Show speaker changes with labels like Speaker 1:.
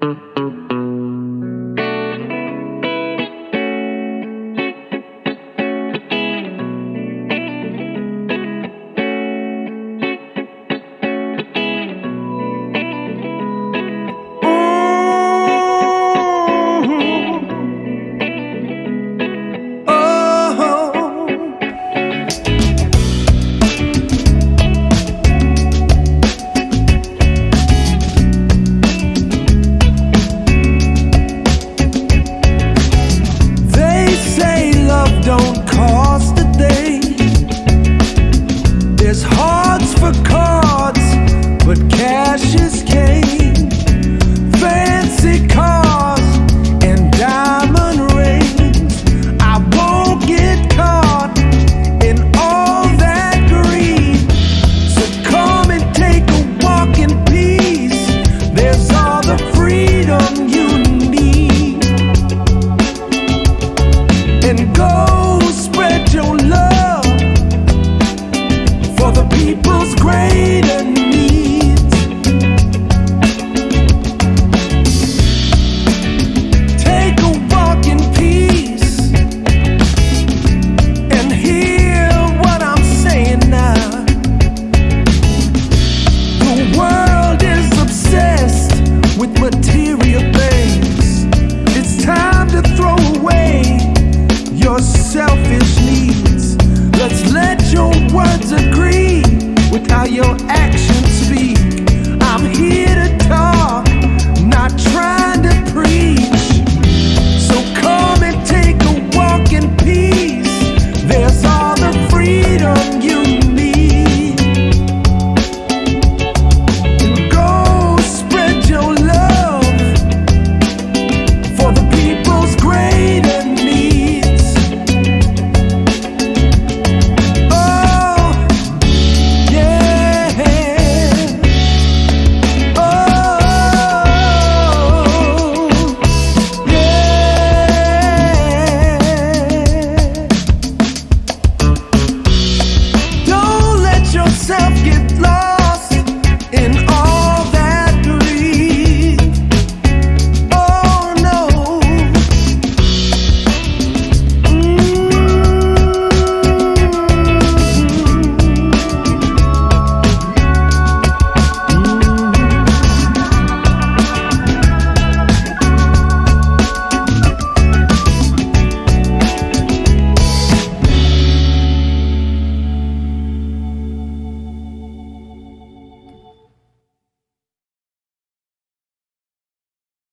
Speaker 1: Mm-hmm. the people's greater need.